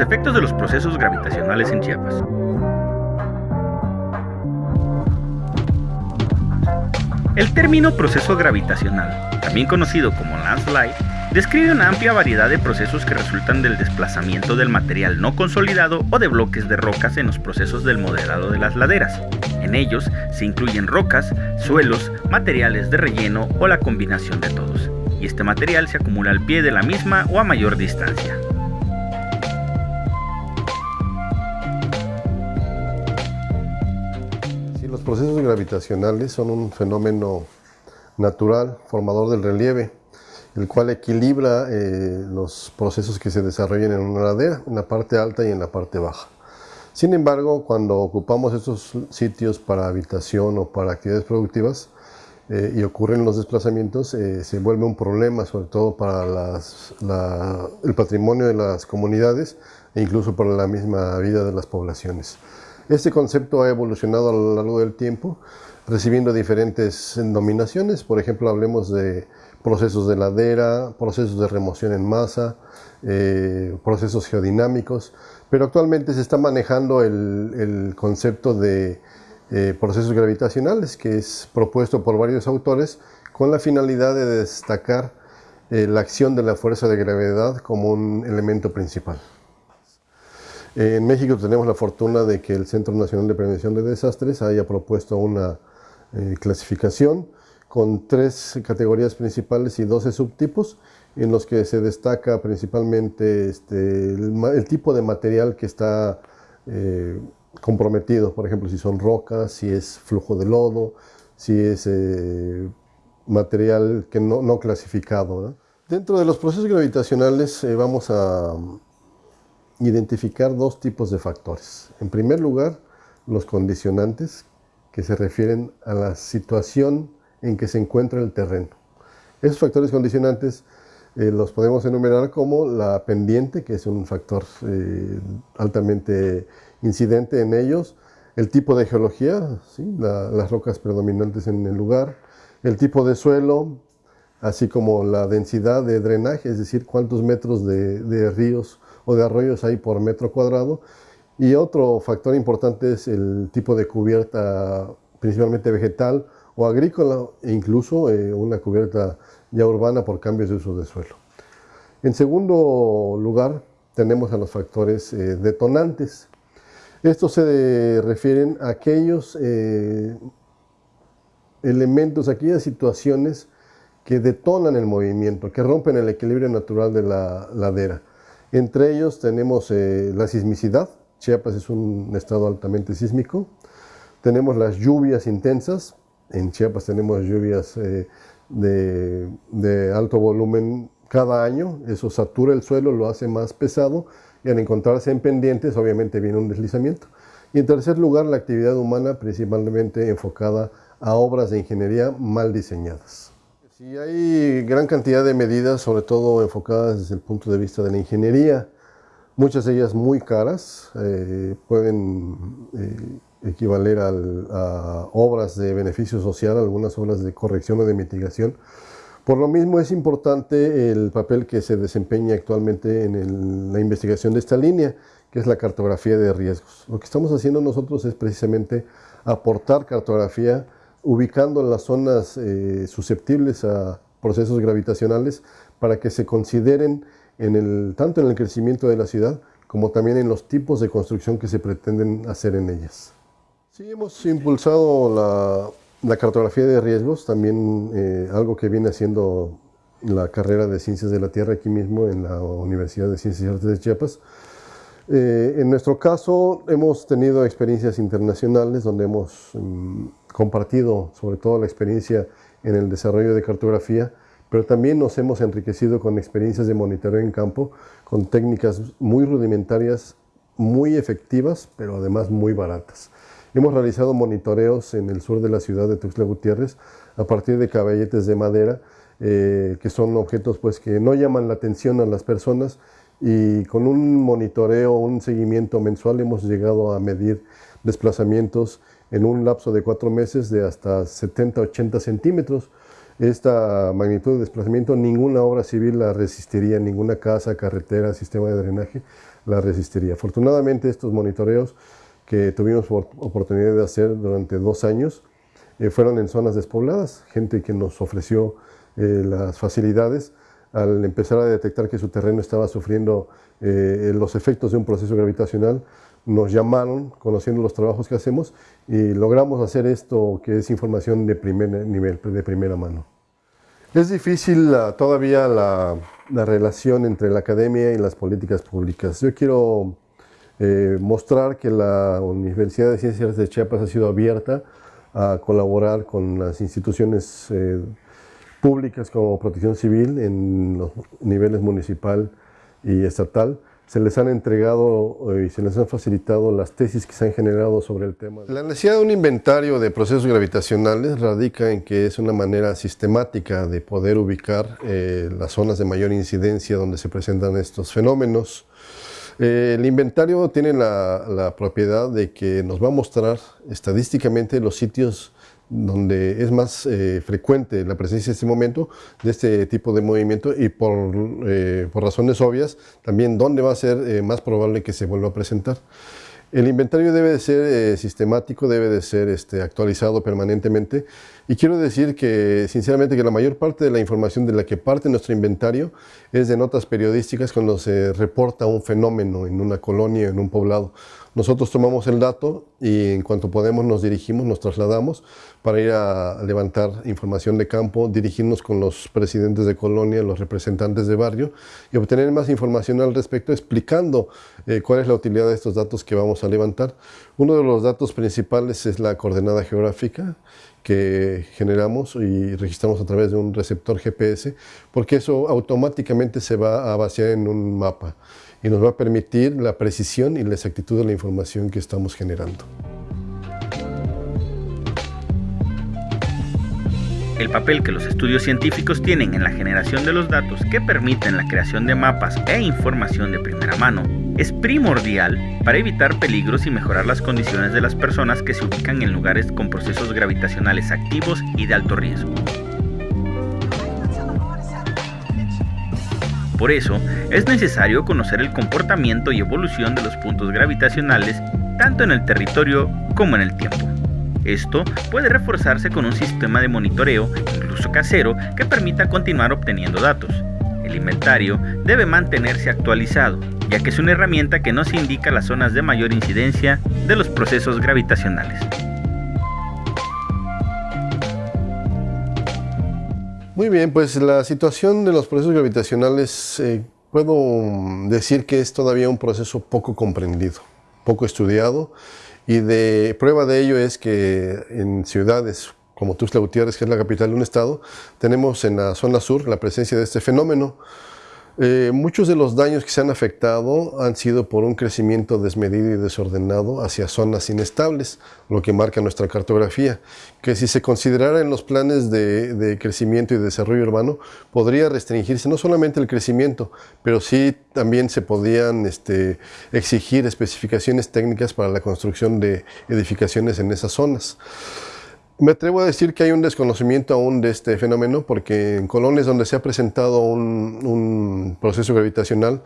Efectos de los procesos gravitacionales en Chiapas. El término proceso gravitacional, también conocido como landslide, describe una amplia variedad de procesos que resultan del desplazamiento del material no consolidado o de bloques de rocas en los procesos del modelado de las laderas. En ellos se incluyen rocas, suelos, materiales de relleno o la combinación de todos, y este material se acumula al pie de la misma o a mayor distancia. Los procesos gravitacionales son un fenómeno natural, formador del relieve, el cual equilibra eh, los procesos que se desarrollan en una ladera, en la parte alta y en la parte baja. Sin embargo, cuando ocupamos estos sitios para habitación o para actividades productivas eh, y ocurren los desplazamientos, eh, se vuelve un problema, sobre todo para el patrimonio de las comunidades e incluso para la misma vida de las poblaciones. Este concepto ha evolucionado a lo largo del tiempo, recibiendo diferentes denominaciones. Por ejemplo, hablemos de procesos de ladera, procesos de remoción en masa, eh, procesos geodinámicos, pero actualmente se está manejando el, concepto de eh, procesos gravitacionales, que es propuesto por varios autores con la finalidad de destacar eh, la acción de la fuerza de gravedad como un elemento principal. En México tenemos la fortuna de que el Centro Nacional de Prevención de Desastres haya propuesto una clasificación con tres categorías principales y 12 subtipos, en los que se destaca principalmente este, el, tipo de material que está eh, comprometido, por ejemplo, si son rocas, si es flujo de lodo, si es eh, material que no, clasificado. Dentro de los procesos gravitacionales eh, vamos a identificar dos tipos de factores. En primer lugar, los condicionantes, que se refieren a la situación en que se encuentra el terreno. Esos factores condicionantes eh, los podemos enumerar como la pendiente, que es un factor eh, altamente incidente en ellos, el tipo de geología, las rocas predominantes en el lugar, el tipo de suelo, así como la densidad de drenaje, es decir, cuántos metros de, de ríos o de arroyos hay por metro cuadrado, y otro factor importante es el tipo de cubierta, principalmente vegetal, o agrícola e incluso eh, una cubierta ya urbana por cambios de uso de suelo. En segundo lugar, tenemos a los factores eh, detonantes. Estos se refieren a aquellos eh, elementos, aquellas situaciones que detonan el movimiento, que rompen el equilibrio natural de la ladera. Entre ellos tenemos la sismicidad, Chiapas es un estado altamente sísmico, tenemos las lluvias intensas, en Chiapas tenemos lluvias eh, de, alto volumen cada año, eso satura el suelo, lo hace más pesado. Y al encontrarse en pendientes obviamente viene un deslizamiento. Y en tercer lugar, la actividad humana principalmente enfocada a obras de ingeniería mal diseñadas. Si hay gran cantidad de medidas, sobre todo enfocadas desde el punto de vista de la ingeniería, muchas de ellas muy caras, eh, pueden eh, equivaler a obras de beneficio social, algunas obras de corrección o de mitigación. Por lo mismo es importante el papel que se desempeña actualmente en la investigación de esta línea, que es la cartografía de riesgos. Lo que estamos haciendo nosotros es precisamente aportar cartografía ubicando las zonas eh, susceptibles a procesos gravitacionales para que se consideren en el, tanto en el crecimiento de la ciudad como también en los tipos de construcción que se pretenden hacer en ellas. Sí, hemos impulsado la, cartografía de riesgos, también eh, algo que viene haciendo la carrera de Ciencias de la Tierra aquí mismo en la Universidad de Ciencias y Artes de Chiapas. Eh, en nuestro caso hemos tenido experiencias internacionales donde hemos mm, compartido sobre todo la experiencia en el desarrollo de cartografía, pero también nos hemos enriquecido con experiencias de monitoreo en campo, con técnicas muy rudimentarias, muy efectivas, pero además muy baratas. Hemos realizado monitoreos en el sur de la ciudad de Tuxtla Gutiérrez a partir de caballetes de madera, eh, que son objetos pues, que no llaman la atención a las personas y con un monitoreo, un seguimiento mensual hemos llegado a medir desplazamientos en un lapso de cuatro meses de hasta 70-80 centímetros. esta magnitud de desplazamiento, ninguna obra civil la resistiría, ninguna casa, carretera, sistema de drenaje la resistiría. Afortunadamente estos monitoreos que tuvimos oportunidad de hacer durante dos años eh, fueron en zonas despobladas, gente que nos ofreció eh, las facilidades al empezar a detectar que su terreno estaba sufriendo eh, los efectos de un proceso gravitacional, nos llamaron, conociendo los trabajos que hacemos, y logramos hacer esto que es información de primer nivel, de primera mano. Es difícil todavía la, relación entre la academia y las políticas públicas. Yo quiero eh, mostrar que la Universidad de Ciencias de Chiapas ha sido abierta a colaborar con las instituciones eh, públicas como Protección Civil en los niveles municipal y estatal, se les han entregado eh, y se les han facilitado las tesis que se han generado sobre el tema. La necesidad de un inventario de procesos gravitacionales radica en que es una manera sistemática de poder ubicar eh, las zonas de mayor incidencia donde se presentan estos fenómenos. Eh, el inventario tiene la, la propiedad de que nos va a mostrar estadísticamente los sitios donde es más eh, frecuente la presencia en este momento de este tipo de movimiento y por, eh, por razones obvias también dónde va a ser eh, más probable que se vuelva a presentar. El inventario debe de ser sistemático, debe de ser este, actualizado permanentemente y quiero decir que sinceramente que la mayor parte de la información de la que parte nuestro inventario es de notas periodísticas cuando se reporta un fenómeno en una colonia, en un poblado. Nosotros tomamos el dato y en cuanto podemos nos dirigimos, nos trasladamos para ir a levantar información de campo, dirigirnos con los presidentes de colonia, los representantes de barrio y obtener más información al respecto explicando eh, cuál es la utilidad de estos datos que vamos a levantar. Uno de los datos principales es la coordenada geográfica que generamos y registramos a través de un receptor GPS porque eso automáticamente se va a vaciar en un mapa y nos va a permitir la precisión y la exactitud de la información que estamos generando. El papel que los estudios científicos tienen en la generación de los datos que permiten la creación de mapas e información de primera mano es primordial para evitar peligros y mejorar las condiciones de las personas que se ubican en lugares con procesos gravitacionales activos y de alto riesgo. Por eso, es necesario conocer el comportamiento y evolución de los puntos gravitacionales tanto en el territorio como en el tiempo. Esto puede reforzarse con un sistema de monitoreo, incluso casero, que permita continuar obteniendo datos. El inventario debe mantenerse actualizado, ya que es una herramienta que nos indica las zonas de mayor incidencia de los procesos gravitacionales. Muy bien, pues la situación de los procesos gravitacionales eh, puedo decir que es todavía un proceso poco comprendido, poco estudiado y de prueba de ello es que en ciudades como Tuxtla Gutiérrez, que es la capital de un estado, tenemos en la zona sur la presencia de este fenómeno eh, muchos de los daños que se han afectado han sido por un crecimiento desmedido y desordenado hacia zonas inestables, lo que marca nuestra cartografía, que si se considerara en los planes de, crecimiento y desarrollo urbano, podría restringirse no solamente el crecimiento, pero sí también se podían este, exigir especificaciones técnicas para la construcción de edificaciones en esas zonas. Me atrevo a decir que hay un desconocimiento aún de este fenómeno porque en colonias donde se ha presentado un, un proceso gravitacional,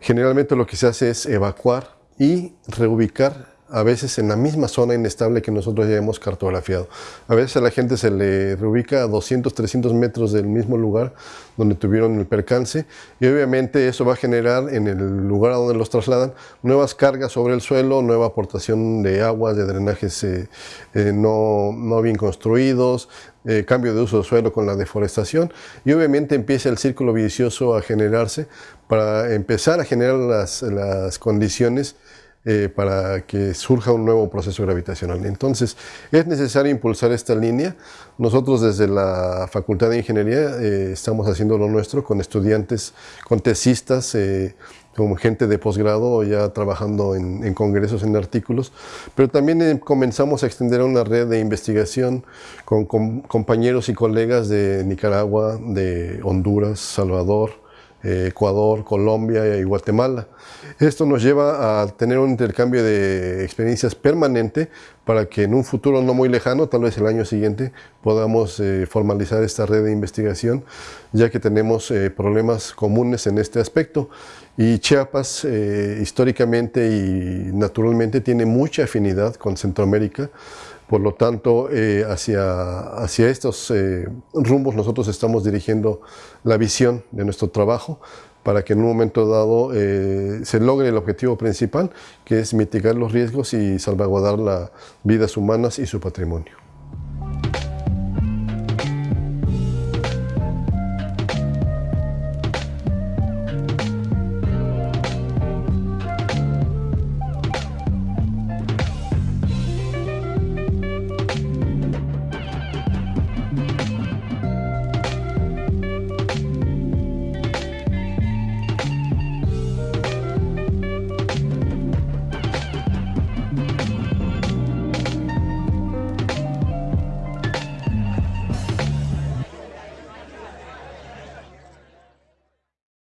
generalmente lo que se hace es evacuar y reubicar a veces en la misma zona inestable que nosotros ya hemos cartografiado. A veces a la gente se le reubica a 200, 300 metros del mismo lugar donde tuvieron el percance y obviamente eso va a generar en el lugar donde los trasladan nuevas cargas sobre el suelo, nueva aportación de aguas, de drenajes eh, eh, no, no, bien construidos, eh, cambio de uso de suelo con la deforestación y obviamente empieza el círculo vicioso a generarse para empezar a generar las, las condiciones eh, para que surja un nuevo proceso gravitacional. Entonces, es necesario impulsar esta línea. Nosotros desde la Facultad de Ingeniería eh, estamos haciendo lo nuestro con estudiantes, con tesistas, eh, con gente de posgrado ya trabajando en, congresos, en artículos, pero también comenzamos a extender una red de investigación con compañeros y colegas de Nicaragua, de Honduras, Salvador, eh, Ecuador, Colombia y Guatemala. Esto nos lleva a tener un intercambio de experiencias permanente para que en un futuro no muy lejano, tal vez el año siguiente, podamos eh, formalizar esta red de investigación, ya que tenemos eh, problemas comunes en este aspecto. Y Chiapas, históricamente y naturalmente, tiene mucha afinidad con Centroamérica, por lo tanto, eh, hacia, hacia estos eh, rumbos nosotros estamos dirigiendo la visión de nuestro trabajo para que en un momento dado eh, se logre el objetivo principal, que es mitigar los riesgos y salvaguardar las vidas humanas y su patrimonio.